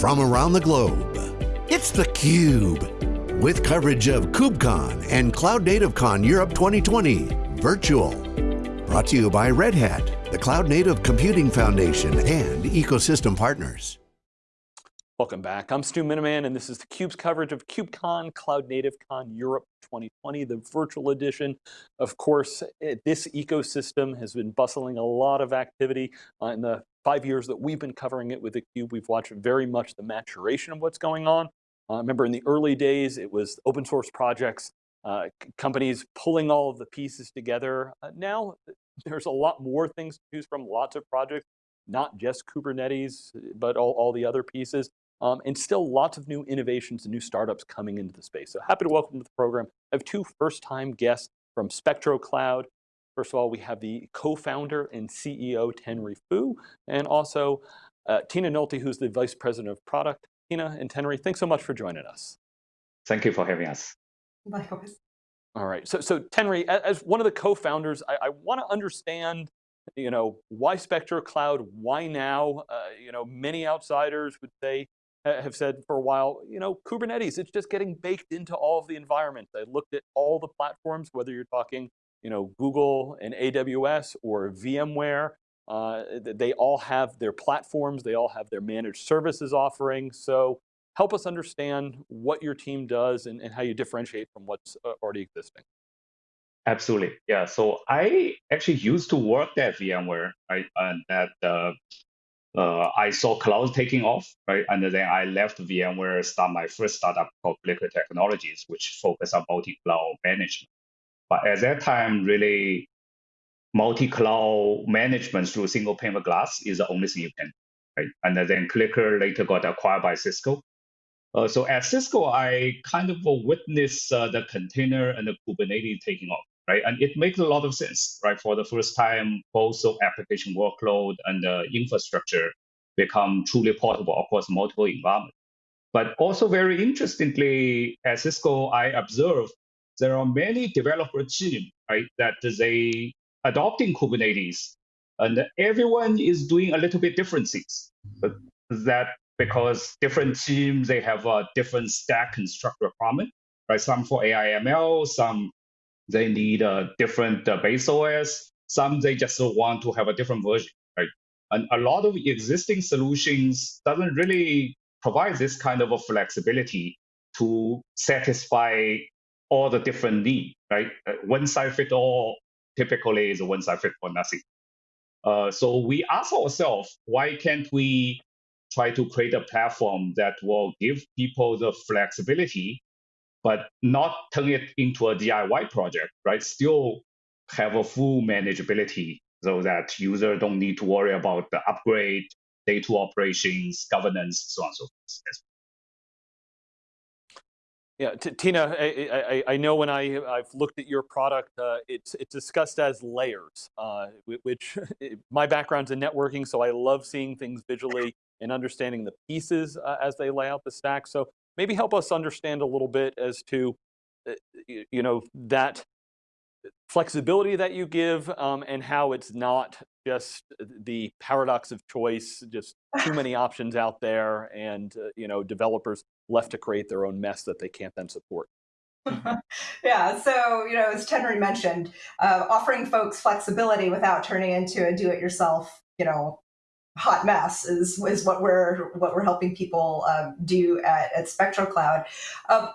from around the globe. It's theCUBE, with coverage of KubeCon and Cloud Native Con Europe 2020, virtual. Brought to you by Red Hat, the Cloud Native Computing Foundation, and ecosystem partners. Welcome back. I'm Stu Miniman, and this is theCUBE's coverage of KubeCon, Cloud Native Con Europe 2020, the virtual edition. Of course, it, this ecosystem has been bustling a lot of activity uh, in the five years that we've been covering it with theCUBE. We've watched very much the maturation of what's going on. Uh, remember in the early days, it was open source projects, uh, companies pulling all of the pieces together. Uh, now, there's a lot more things to choose from, lots of projects, not just Kubernetes, but all, all the other pieces. Um, and still lots of new innovations and new startups coming into the space. So happy to welcome to the program. I have two first-time guests from SpectroCloud. First of all, we have the co-founder and CEO, Tenry Fu, and also uh, Tina Nolte, who's the Vice President of Product. Tina and Tenry, thanks so much for joining us. Thank you for having us. Likewise. All right, so, so Tenry, as one of the co-founders, I, I want to understand you know, why SpectroCloud, why now? Uh, you know, many outsiders would say have said for a while, you know, Kubernetes, it's just getting baked into all of the environments. I looked at all the platforms, whether you're talking, you know, Google and AWS or VMware, uh, they all have their platforms, they all have their managed services offerings. So help us understand what your team does and, and how you differentiate from what's uh, already existing. Absolutely, yeah. So I actually used to work at VMware, right? And at uh, uh, I saw cloud taking off, right? And then I left VMware, start my first startup called CliQr Technologies, which focus on multi-cloud management. But at that time, really, multi-cloud management through single pane of glass is the only thing you can, right? And then CliQr later got acquired by Cisco. Uh, so at Cisco, I kind of witnessed uh, the container and the Kubernetes taking off right? And it makes a lot of sense, right? For the first time, both the application workload and the infrastructure become truly portable across multiple environments. But also very interestingly, at Cisco, I observed there are many developer teams, right, that they adopting Kubernetes, and everyone is doing a little bit different things. But that because different teams they have a different stack and structure requirement, right? Some for AI ML, some they need a different uh, base OS. Some they just want to have a different version, right? And a lot of existing solutions doesn't really provide this kind of a flexibility to satisfy all the different needs, right? Uh, one size fit all typically is a one size fit for nothing. Uh, so we ask ourselves, why can't we try to create a platform that will give people the flexibility but not turn it into a DIY project, right? Still have a full manageability so that user don't need to worry about the upgrade, day-to operations, governance, so on and so forth. Yeah, Tina, I, I, I, know when I, I've looked at your product, uh, it's, it's discussed as layers, uh, which my background's in networking, so I love seeing things visually and understanding the pieces uh, as they lay out the stack. So maybe help us understand a little bit as to, uh, you know, that flexibility that you give um, and how it's not just the paradox of choice, just too many options out there and, uh, you know, developers left to create their own mess that they can't then support. yeah, so, you know, as Tenry mentioned, uh, offering folks flexibility without turning into a do-it-yourself, you know, hot mess is, is what we're what we're helping people um, do at, at SpectroCloud. Uh,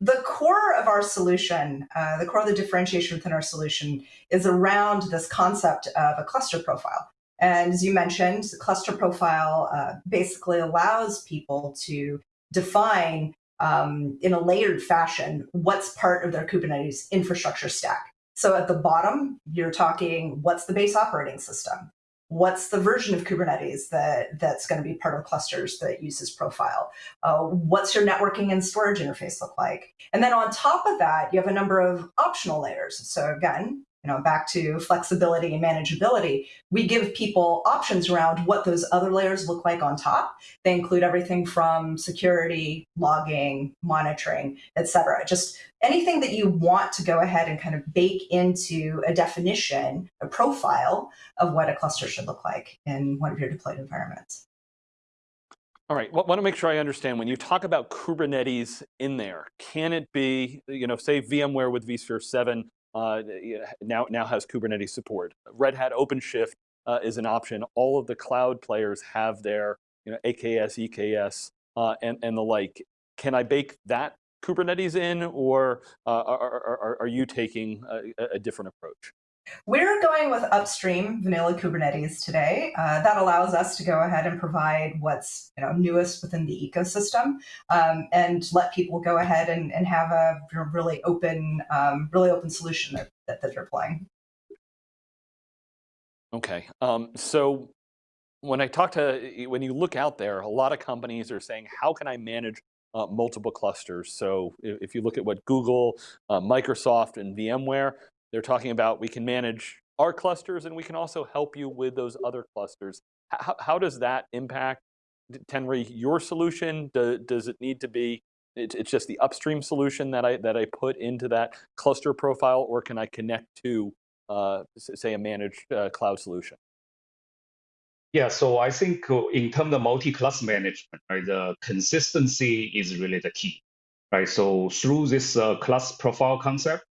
the core of our solution, uh, the core of the differentiation within our solution is around this concept of a cluster profile. And as you mentioned, the cluster profile uh, basically allows people to define um, in a layered fashion what's part of their Kubernetes infrastructure stack. So at the bottom, you're talking what's the base operating system? What's the version of Kubernetes that, that's going to be part of clusters that uses profile? Uh, what's your networking and storage interface look like? And then on top of that, you have a number of optional layers. So again, you know, back to flexibility and manageability, we give people options around what those other layers look like on top. They include everything from security, logging, monitoring, et cetera. Just anything that you want to go ahead and kind of bake into a definition, a profile of what a cluster should look like in one of your deployed environments. All right, well, want to make sure I understand. When you talk about Kubernetes in there, can it be, you know, say VMware with vSphere 7 uh, now, now has Kubernetes support. Red Hat OpenShift uh, is an option. All of the cloud players have their you know, AKS, EKS, uh, and, and the like. Can I bake that Kubernetes in, or uh, are, are, are, you taking a, a different approach? We're going with upstream vanilla Kubernetes today. Uh, that allows us to go ahead and provide what's you know newest within the ecosystem um, and let people go ahead and, and have a really open, um, really open solution that, that, they're deploying. Okay, um, so when I talk to, when you look out there, a lot of companies are saying, how can I manage uh, multiple clusters. So if, if, you look at what Google, uh, Microsoft, and VMware, they're talking about we can manage our clusters and we can also help you with those other clusters. How, how does that impact, Tenry, your solution? Do, does it need to be, it, it's just the upstream solution that I, that I put into that cluster profile or can I connect to, uh, say, a managed uh, cloud solution? Yeah, so I think uh, in terms of multi-cluster management, right, the consistency is really the key, right? So through this uh, cluster profile concept,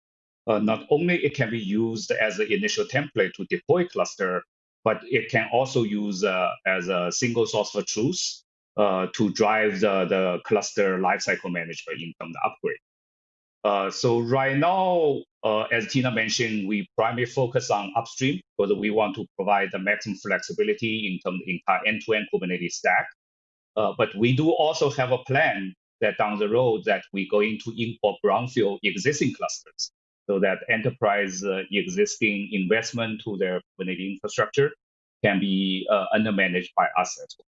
uh, not only it can be used as an initial template to deploy cluster, but it can also use uh, as a single source of truth uh, to drive the, the cluster lifecycle management in terms of upgrade. Uh, so right now, uh, as Tina mentioned, we primarily focus on upstream because we want to provide the maximum flexibility in terms of end-to-end Kubernetes stack. But we do also have a plan that down the road that we're going to import brownfield existing clusters so that enterprise uh, existing investment to their Kubernetes infrastructure can be uh, under managed by us as well.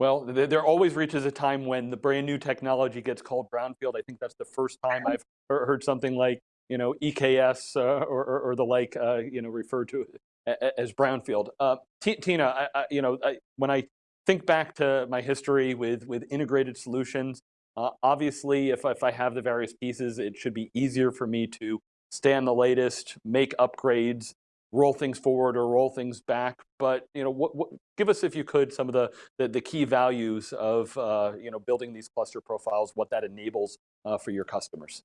Well, there always reaches a time when the brand new technology gets called brownfield. I think that's the first time I've heard something like you know EKS uh, or, or, or, the like uh, you know referred to as brownfield. Uh, Tina, I, I, you know I, when I think back to my history with with integrated solutions, uh, obviously, if, if I have the various pieces, it should be easier for me to stay on the latest, make upgrades, roll things forward or roll things back. But you know, what, what, give us, if you could, some of the, the, the key values of uh, you know, building these cluster profiles, what that enables uh, for your customers.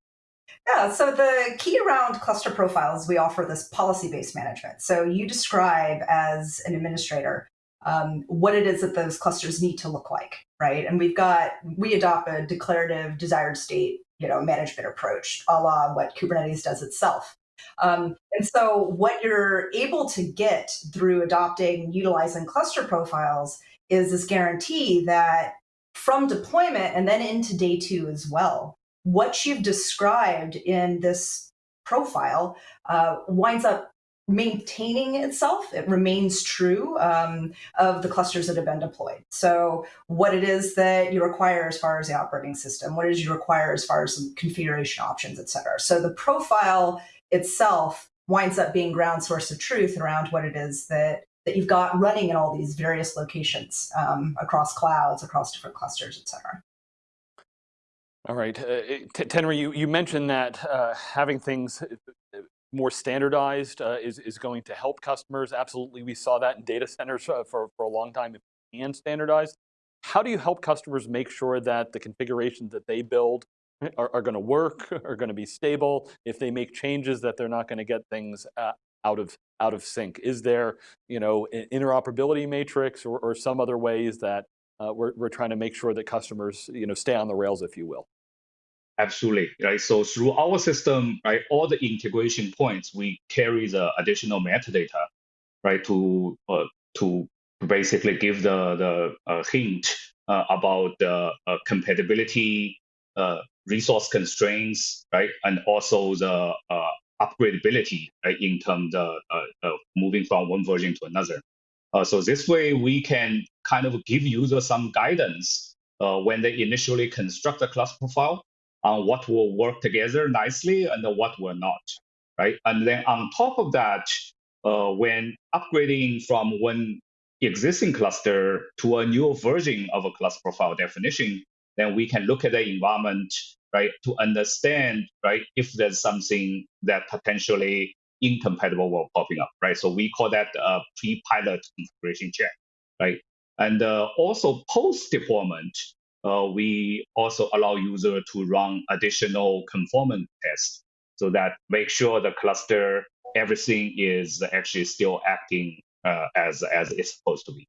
Yeah, so the key around cluster profiles, we offer this policy-based management. So you describe as an administrator um, what it is that those clusters need to look like, right? And we've got, we adopt a declarative desired state, you know, management approach, a la what Kubernetes does itself. Um, and so what you're able to get through adopting, utilizing cluster profiles is this guarantee that from deployment and then into day two as well, what you've described in this profile uh, winds up maintaining itself. It remains true um, of the clusters that have been deployed. So what it is that you require as far as the operating system, what is you require as far as some configuration options, et cetera. So the profile itself winds up being ground source of truth around what it is that that you've got running in all these various locations um, across clouds, across different clusters, et cetera. All right, uh, Tenry, you, you mentioned that uh, having things more standardized uh, is, is going to help customers. Absolutely, we saw that in data centers uh, for, for a long time and standardized. How do you help customers make sure that the configurations that they build are, are going to work, are going to be stable? If they make changes that they're not going to get things uh, out of out of sync? Is there you know an interoperability matrix or, or some other ways that uh, we're, we're trying to make sure that customers you know stay on the rails, if you will? Absolutely, right? So through our system, right, all the integration points, we carry the additional metadata, right, to uh, to basically give the the uh, hint uh, about the uh, compatibility, uh, resource constraints, right, and also the uh, upgradability right, in terms of moving from one version to another. so this way, we can kind of give users some guidance when they initially construct a cluster profile on what will work together nicely and what will not, right? And then on top of that, uh, when upgrading from one existing cluster to a new version of a cluster profile definition, then we can look at the environment, right, to understand, right, if there's something that potentially incompatible will popping up, right? So we call that a pre-pilot configuration check, right? And uh, also post deployment, uh, we also allow user to run additional conformance tests so that make sure the cluster everything is actually still acting uh, as as it's supposed to be.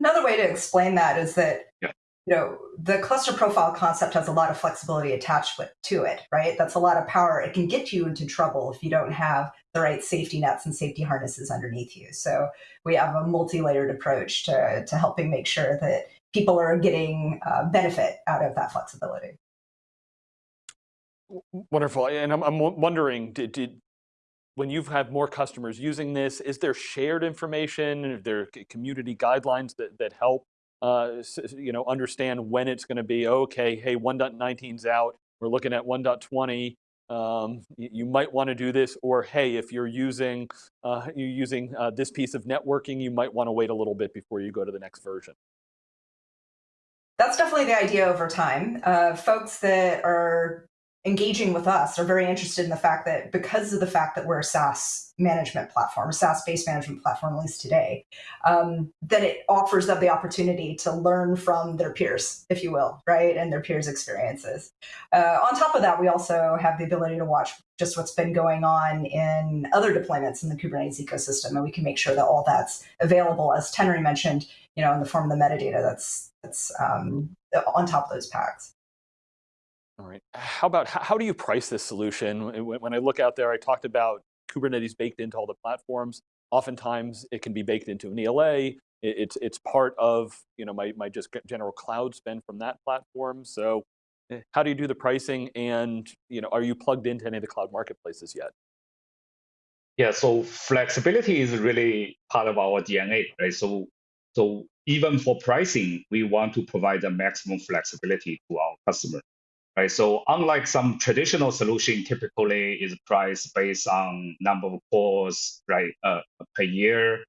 Another way to explain that is that yeah. you know the cluster profile concept has a lot of flexibility attached to it, right? That's a lot of power. It can get you into trouble if you don't have the right safety nets and safety harnesses underneath you. So we have a multi-layered approach to to helping make sure that people are getting uh, benefit out of that flexibility. Wonderful, and I'm, I'm wondering, did, did when you've had more customers using this, is there shared information? Are there community guidelines that, that help uh, you know, understand when it's going to be, okay, hey, 1.19's out, we're looking at 1.20, um, you, you, might want to do this, or hey, if you're using, uh, you're using uh, this piece of networking, you might want to wait a little bit before you go to the next version. That's definitely the idea over time. Uh, folks that are engaging with us are very interested in the fact that because of the fact that we're a SaaS management platform, a SaaS-based management platform, at least today, um, that it offers them the opportunity to learn from their peers, if you will, right, and their peers' experiences. Uh, on top of that, we also have the ability to watch just what's been going on in other deployments in the Kubernetes ecosystem, and we can make sure that all that's available, as Tenry mentioned, you know, in the form of the metadata that's that's um, on top of those packs. All right. How about how do you price this solution? When I look out there, I talked about Kubernetes baked into all the platforms. Oftentimes, it can be baked into an ELA. It's it's part of you know my my just general cloud spend from that platform. So, eh, how do you do the pricing? And you know, are you plugged into any of the cloud marketplaces yet? Yeah. So flexibility is really part of our DNA, right? So so even for pricing, we want to provide the maximum flexibility to our customer right? So unlike some traditional solution, typically is priced based on number of cores, right, uh, per year,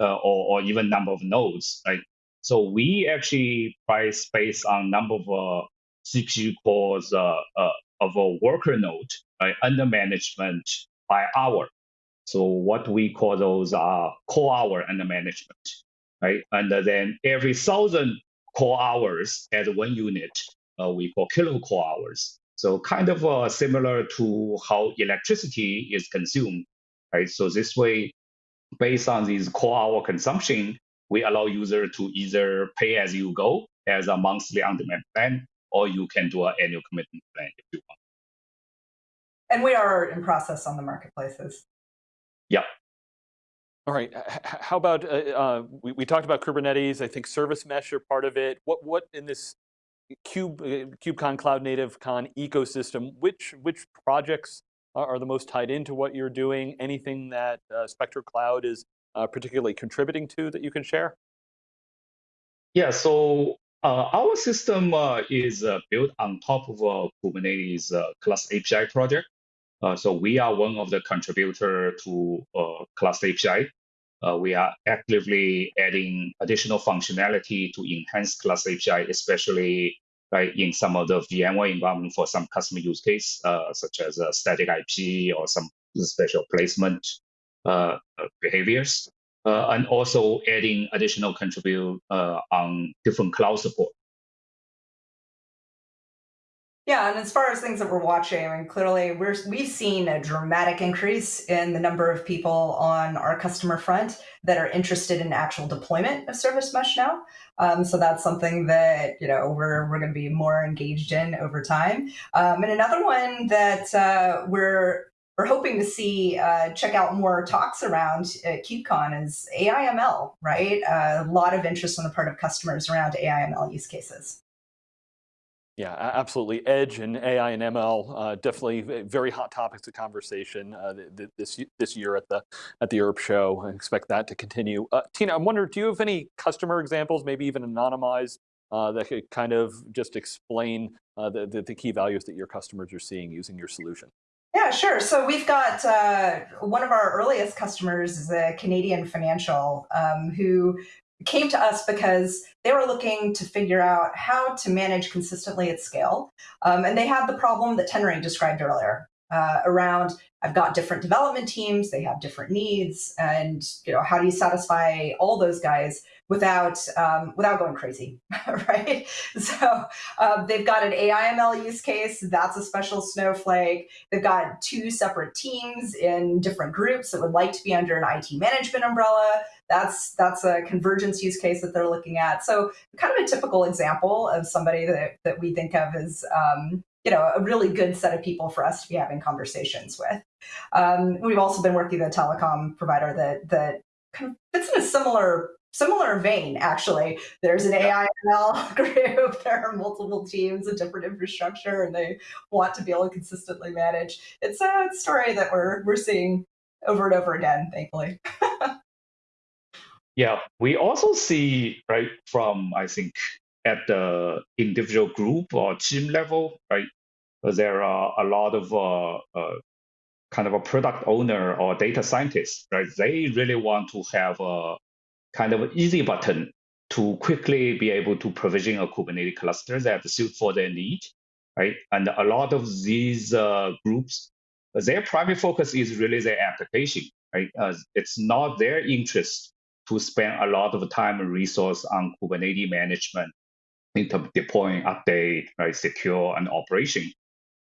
uh, or, or even number of nodes, right? So we actually price based on number of uh, CPU cores uh, uh, of a worker node right, under management by hour. So what we call those are core hour under management, right? And then every thousand core hours as one unit, uh, we call kilocore hours. So kind of uh, similar to how electricity is consumed, right? So this way, based on these core hour consumption, we allow user to either pay as you go as a monthly on-demand plan, or you can do an annual commitment plan if you want. And we are in process on the marketplaces. Yeah. All right. How about uh, uh, we, we talked about Kubernetes? I think service mesh are part of it. What what in this Cube, uh, KubeCon Cloud Native Con ecosystem, which, which projects are, the most tied into what you're doing? Anything that uh, Spectro Cloud is uh, particularly contributing to that you can share? Yeah, so uh, our system is built on top of Kubernetes Cluster API project. So we are one of the contributor to Cluster API. we are actively adding additional functionality to enhance Cluster API, especially right, in some of the VMware environment for some customer use case, uh, such as static IP or some special placement uh, behaviors, uh, and also adding additional contribute uh, on different cloud support. Yeah, and as far as things that we're watching, I mean, clearly we're we've seen a dramatic increase in the number of people on our customer front that are interested in actual deployment of Service Mesh now. Um, so that's something that you know we're we're going to be more engaged in over time. Um, and another one that uh, we're we're hoping to see uh, check out more talks around at KubeCon is AIML, right? Uh, a lot of interest on the part of customers around AIML use cases. Yeah, absolutely. Edge and AI and ML, uh, definitely very hot topics of conversation uh, this this year at the at the ERP show. I expect that to continue. Uh, Tina, I'm wondering, do you have any customer examples, maybe even anonymized, uh, that could kind of just explain uh, the, the, the key values that your customers are seeing using your solution? Yeah, sure. So we've got uh, one of our earliest customers is a Canadian financial um, who came to us because they were looking to figure out how to manage consistently at scale. Um, and they had the problem that Tenry described earlier. Uh, around I've got different development teams, they have different needs, and you know how do you satisfy all those guys without um, without going crazy, right? So um, they've got an AI/ML use case. That's a special snowflake. They've got two separate teams in different groups that would like to be under an IT management umbrella. That's that's a convergence use case that they're looking at. So kind of a typical example of somebody that, that we think of as um, you know, a really good set of people for us to be having conversations with. Um, we've also been working with a telecom provider that that kind of fits in a similar similar vein. Actually, there's an AI ML group. There are multiple teams and different infrastructure, and they want to be able to consistently manage. It's a story that we're we're seeing over and over again, thankfully. yeah, we also see right from I think at the individual group or team level, right? There are a lot of uh, uh, kind of a product owner or data scientist, right? They really want to have a kind of easy button to quickly be able to provision a Kubernetes cluster that suit for their need, right? And a lot of these uh, groups, their primary focus is really their application, right? It's not their interest to spend a lot of time and resource on Kubernetes management in terms of deploying, update, right, secure, and operation.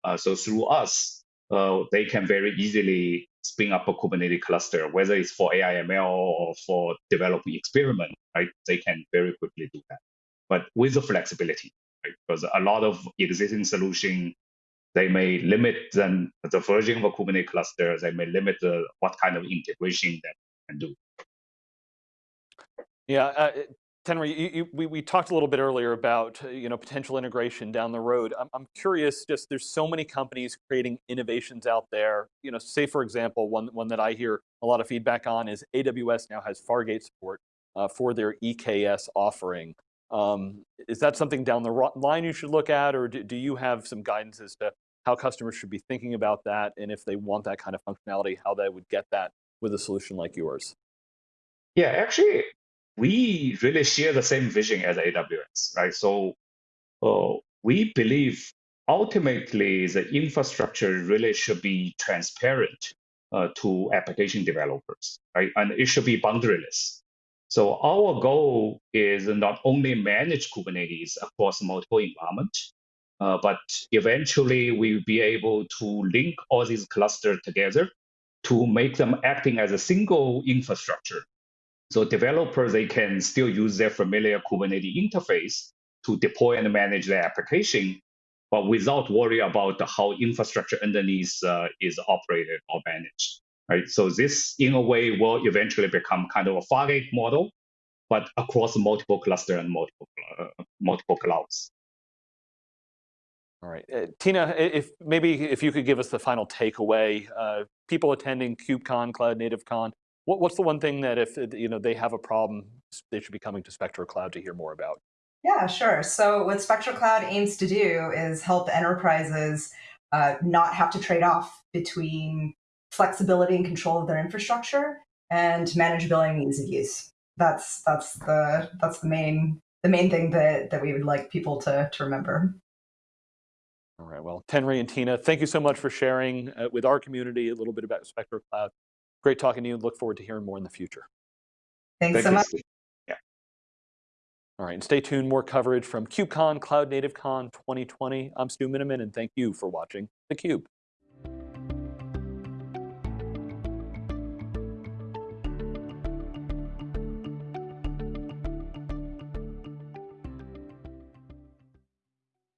Uh, so through us, uh, they can very easily spin up a Kubernetes cluster, whether it's for AI ML or for developing experiment, right? They can very quickly do that, but with the flexibility, right? Because a lot of existing solution, they may limit then the version of a Kubernetes cluster, they may limit the, what kind of integration that can do. Yeah, uh, Tenry, you, you, we, we talked a little bit earlier about uh, you know potential integration down the road. I'm, I'm curious, just there's so many companies creating innovations out there. You know, say for example, one one that I hear a lot of feedback on is AWS now has Fargate support uh, for their EKS offering. Um, is that something down the line you should look at, or do, do you have some guidance as to how customers should be thinking about that, and if they want that kind of functionality, how they would get that with a solution like yours? Yeah, actually, we really share the same vision as AWS, right? So uh, we believe ultimately the infrastructure really should be transparent uh, to application developers, right? And it should be boundaryless. So our goal is not only manage Kubernetes across multiple environments, uh, but eventually we'll be able to link all these clusters together to make them acting as a single infrastructure so developers, they can still use their familiar Kubernetes interface to deploy and manage their application, but without worry about how infrastructure underneath uh, is operated or managed. Right. So this, in a way, will eventually become kind of a Fargate model, but across multiple cluster and multiple uh, multiple clouds. All right, uh, Tina, if maybe if you could give us the final takeaway, uh, people attending KubeCon, Cloud Native Con, what, what's the one thing that if you know they have a problem, they should be coming to Spectro Cloud to hear more about? Yeah, sure. So what Spectro Cloud aims to do is help enterprises uh, not have to trade off between flexibility and control of their infrastructure and manageability and ease of use. That's that's the that's the main the main thing that that we would like people to to remember. All right. Well, Tenry and Tina, thank you so much for sharing uh, with our community a little bit about Spectro Cloud. Great talking to you and look forward to hearing more in the future. Thanks Thank so much. Yeah. All right, and stay tuned, more coverage from KubeCon, Cloud Native Con 2020. I'm Stu Miniman, and thank you for watching theCUBE.